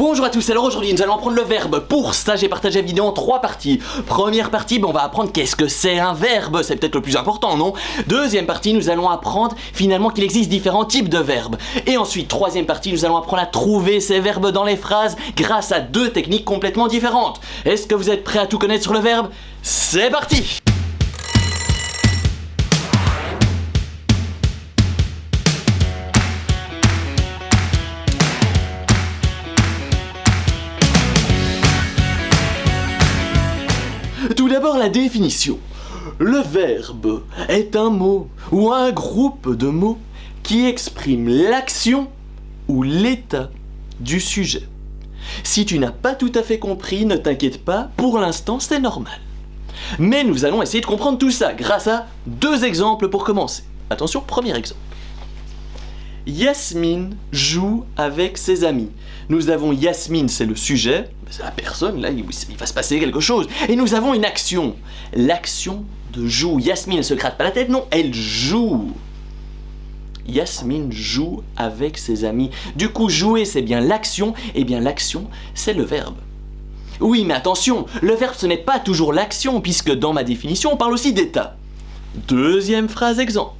Bonjour à tous, alors aujourd'hui nous allons apprendre le verbe. Pour ça j'ai partagé la vidéo en trois parties. Première partie, on va apprendre qu'est-ce que c'est un verbe, c'est peut-être le plus important, non? Deuxième partie, nous allons apprendre finalement qu'il existe différents types de verbes. Et ensuite, troisième partie, nous allons apprendre à trouver ces verbes dans les phrases grâce à deux techniques complètement différentes. Est-ce que vous êtes prêts à tout connaître sur le verbe? C'est parti la définition. Le verbe est un mot ou un groupe de mots qui exprime l'action ou l'état du sujet. Si tu n'as pas tout à fait compris, ne t'inquiète pas, pour l'instant c'est normal. Mais nous allons essayer de comprendre tout ça grâce à deux exemples pour commencer. Attention, premier exemple. Yasmine joue avec ses amis. Nous avons Yasmine, c'est le sujet, c'est la personne, là, il, va se passer quelque chose. Et nous avons une action. L'action de joue. Yasmine ne se gratte pas la tête, non, elle joue. Yasmine joue avec ses amis. Du coup, jouer, c'est bien l'action, et bien l'action, c'est le verbe. Oui, mais attention, le verbe, ce n'est pas toujours l'action, puisque dans ma définition, on parle aussi d'état. Deuxième phrase exemple.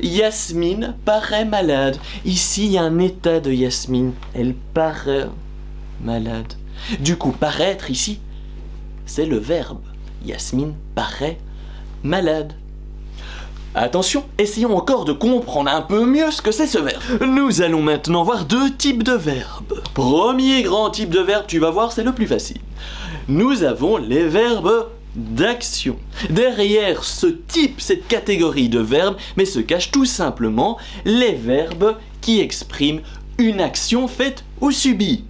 Yasmine paraît malade. Ici, il y a un état de Yasmine. Elle paraît malade. Du coup, paraître ici, c'est le verbe. Yasmine paraît malade. Attention, essayons encore de comprendre un peu mieux ce que c'est ce verbe. Nous allons maintenant voir deux types de verbes. Premier grand type de verbe, tu vas voir, c'est le plus facile. Nous avons les verbes d'action. Derrière ce type, cette catégorie de verbes, mais se cachent tout simplement les verbes qui expriment une action faite ou subie.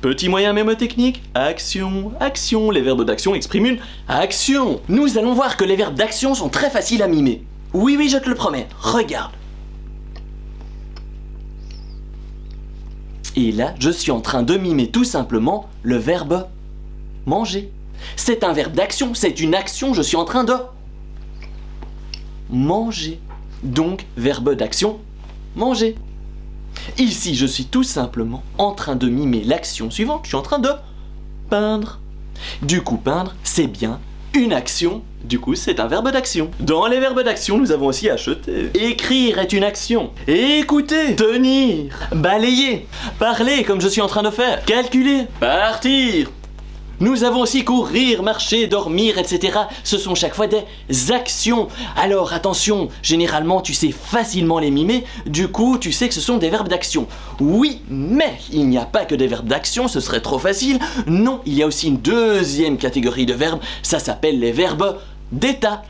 Petit moyen mémotechnique, action, action, les verbes d'action expriment une action. Nous allons voir que les verbes d'action sont très faciles à mimer. Oui, oui, je te le promets, regarde. Et là, je suis en train de mimer tout simplement le verbe manger. C'est un verbe d'action, c'est une action, je suis en train de manger. Donc, verbe d'action, manger. Ici, je suis tout simplement en train de mimer l'action suivante, je suis en train de peindre. Du coup, peindre, c'est bien une action, du coup c'est un verbe d'action. Dans les verbes d'action, nous avons aussi acheter. Écrire est une action. Écouter, tenir, balayer, parler comme je suis en train de faire, calculer, partir, nous avons aussi courir, marcher, dormir, etc. Ce sont chaque fois des actions. Alors attention, généralement tu sais facilement les mimer, du coup tu sais que ce sont des verbes d'action. Oui, mais il n'y a pas que des verbes d'action, ce serait trop facile. Non, il y a aussi une deuxième catégorie de verbes, ça s'appelle les verbes d'état.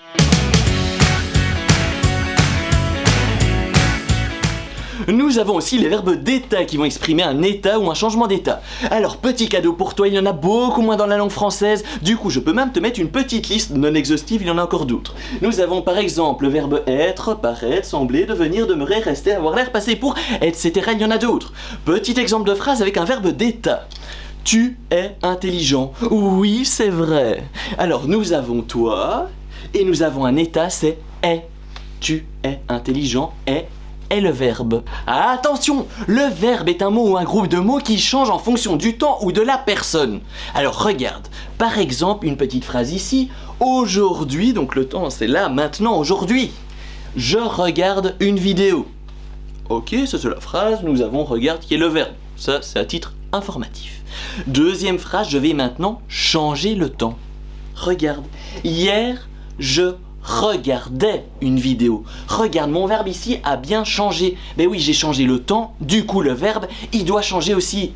Nous avons aussi les verbes d'état qui vont exprimer un état ou un changement d'état. Alors petit cadeau pour toi, il y en a beaucoup moins dans la langue française, du coup je peux même te mettre une petite liste non exhaustive, il y en a encore d'autres. Nous avons par exemple le verbe être, paraître, sembler, devenir, demeurer, rester, avoir l'air, passer pour, etc. Il y en a d'autres. Petit exemple de phrase avec un verbe d'état. Tu es intelligent. Oui, c'est vrai. Alors nous avons toi, et nous avons un état, c'est est. Tu es intelligent, est est le verbe. Attention, le verbe est un mot ou un groupe de mots qui change en fonction du temps ou de la personne. Alors regarde, par exemple une petite phrase ici, aujourd'hui, donc le temps c'est là, maintenant, aujourd'hui. Je regarde une vidéo. Ok, ça c'est la phrase, nous avons regarde qui est le verbe. Ça c'est à titre informatif. Deuxième phrase, je vais maintenant changer le temps. Regarde, hier je regardais une vidéo. Regarde, mon verbe ici a bien changé. Mais oui, j'ai changé le temps, du coup le verbe, il doit changer aussi.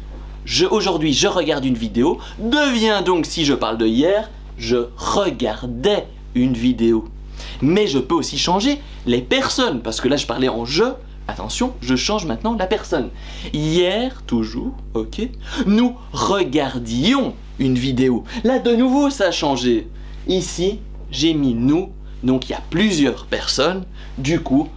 Aujourd'hui, je regarde une vidéo, devient donc, si je parle de hier, je regardais une vidéo. Mais je peux aussi changer les personnes, parce que là je parlais en je, Attention, je change maintenant la personne. Hier, toujours, ok, nous regardions une vidéo. Là, de nouveau, ça a changé. Ici, j'ai mis nous donc il y a plusieurs personnes, du coup,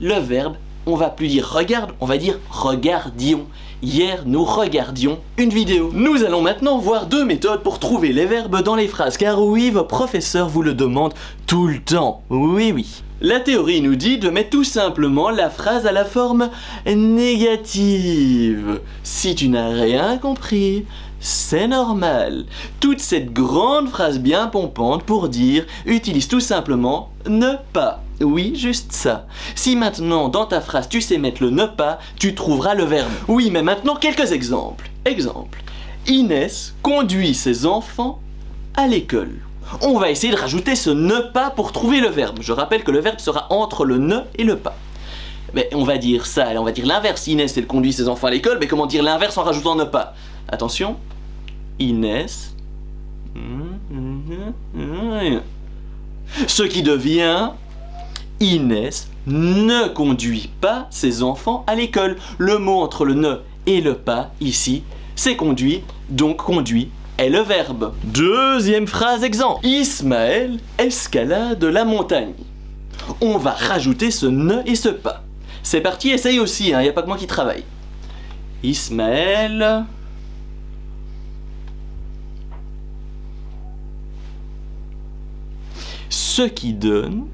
le verbe on va plus dire regarde, on va dire regardions. Hier, nous regardions une vidéo. Nous allons maintenant voir deux méthodes pour trouver les verbes dans les phrases, car oui, vos professeurs vous le demandent tout le temps. Oui, oui. La théorie nous dit de mettre tout simplement la phrase à la forme négative. Si tu n'as rien compris, c'est normal. Toute cette grande phrase bien pompante pour dire utilise tout simplement ne pas. Oui, juste ça. Si maintenant dans ta phrase tu sais mettre le ne pas, tu trouveras le verbe. Oui, mais maintenant quelques exemples. Exemple. Inès conduit ses enfants à l'école. On va essayer de rajouter ce ne pas pour trouver le verbe. Je rappelle que le verbe sera entre le ne et le pas. On va dire ça, on va dire l'inverse. Inès, elle conduit ses enfants à l'école, mais comment dire l'inverse en rajoutant ne pas? Attention. Inès. Ce qui devient Inès ne conduit pas ses enfants à l'école. Le mot entre le ne et le pas, ici, c'est conduit, donc conduit est le verbe. Deuxième phrase exemple. Ismaël escalade la montagne. On va rajouter ce ne et ce pas. C'est parti, essaye aussi, il hein, n'y a pas que moi qui travaille. Ismaël... Ce qui donne...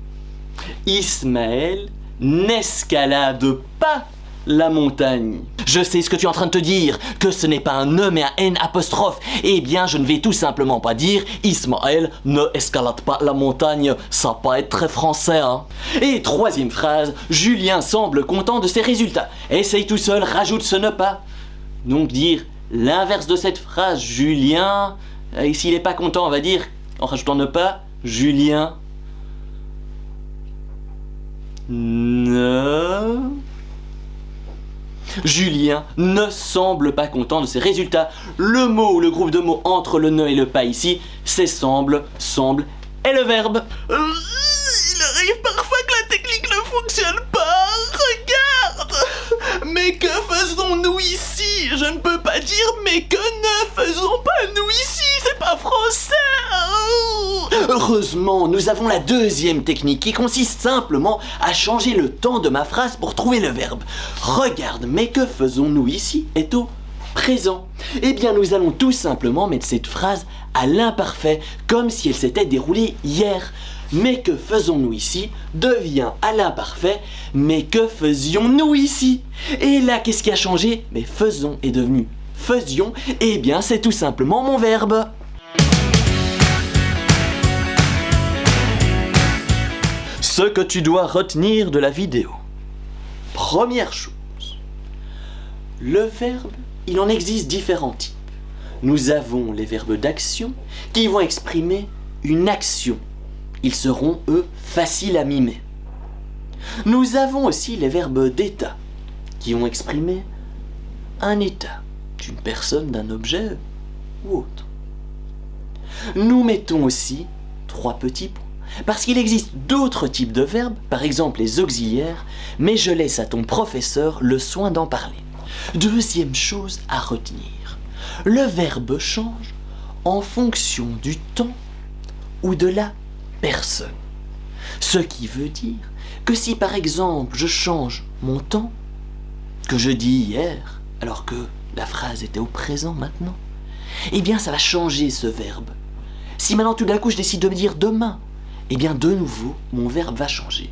Ismaël n'escalade pas la montagne. Je sais ce que tu es en train de te dire, que ce n'est pas un ne mais un n apostrophe. Eh bien, je ne vais tout simplement pas dire Ismaël ne escalade pas la montagne. Ça va pas être très français, hein. Et troisième phrase, Julien semble content de ses résultats. Essaye tout seul, rajoute ce ne pas. Donc dire l'inverse de cette phrase, Julien, et euh, s'il n'est pas content, on va dire, en rajoutant ne pas, Julien ne Julien ne semble pas content de ses résultats. Le mot ou le groupe de mots entre le ne et le pas ici, c'est semble, semble et le verbe. Euh, il arrive parfois que la technique ne fonctionne pas. Regarde Mais que faisons-nous ici? Je ne peux pas dire mais que ne faisons pas nous ici? C'est pas français Heureusement, nous avons la deuxième technique qui consiste simplement à changer le temps de ma phrase pour trouver le verbe. Regarde, mais que faisons-nous ici est au présent. Eh bien, nous allons tout simplement mettre cette phrase à l'imparfait, comme si elle s'était déroulée hier. Mais que faisons-nous ici devient à l'imparfait, mais que faisions-nous ici? Et là, qu'est-ce qui a changé? Mais faisons est devenu faisions, eh bien c'est tout simplement mon verbe. Ce que tu dois retenir de la vidéo. Première chose, le verbe, il en existe différents types. Nous avons les verbes d'action qui vont exprimer une action. Ils seront, eux, faciles à mimer. Nous avons aussi les verbes d'état qui vont exprimer un état d'une personne, d'un objet ou autre. Nous mettons aussi trois petits points parce qu'il existe d'autres types de verbes, par exemple les auxiliaires, mais je laisse à ton professeur le soin d'en parler. Deuxième chose à retenir, le verbe change en fonction du temps ou de la personne. Ce qui veut dire que si par exemple je change mon temps, que je dis hier, alors que la phrase était au présent maintenant, eh bien ça va changer ce verbe. Si maintenant tout d'un coup je décide de me dire demain, eh bien de nouveau, mon verbe va changer.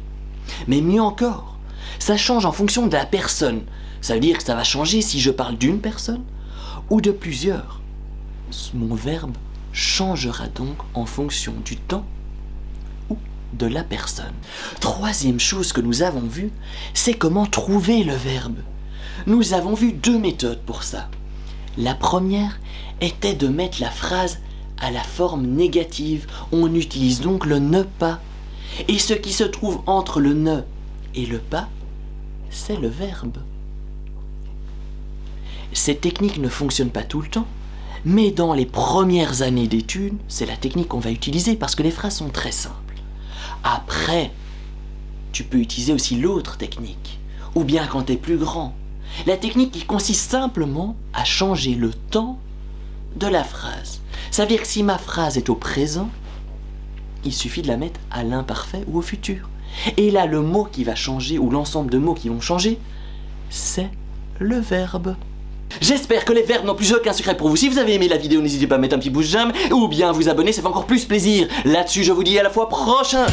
Mais mieux encore, ça change en fonction de la personne. Ça veut dire que ça va changer si je parle d'une personne ou de plusieurs. Mon verbe changera donc en fonction du temps ou de la personne. Troisième chose que nous avons vue, c'est comment trouver le verbe. Nous avons vu deux méthodes pour ça. La première était de mettre la phrase à la forme négative. On utilise donc le ne pas. Et ce qui se trouve entre le ne et le pas, c'est le verbe. Cette technique ne fonctionne pas tout le temps, mais dans les premières années d'études, c'est la technique qu'on va utiliser parce que les phrases sont très simples. Après, tu peux utiliser aussi l'autre technique, ou bien quand tu es plus grand. La technique qui consiste simplement à changer le temps de la phrase. Ça veut dire que si ma phrase est au présent, il suffit de la mettre à l'imparfait ou au futur. Et là, le mot qui va changer, ou l'ensemble de mots qui vont changer, c'est le verbe. J'espère que les verbes n'ont plus aucun secret pour vous. Si vous avez aimé la vidéo, n'hésitez pas à mettre un petit pouce j'aime ou bien vous abonner, ça fait encore plus plaisir. Là-dessus, je vous dis à la fois prochain.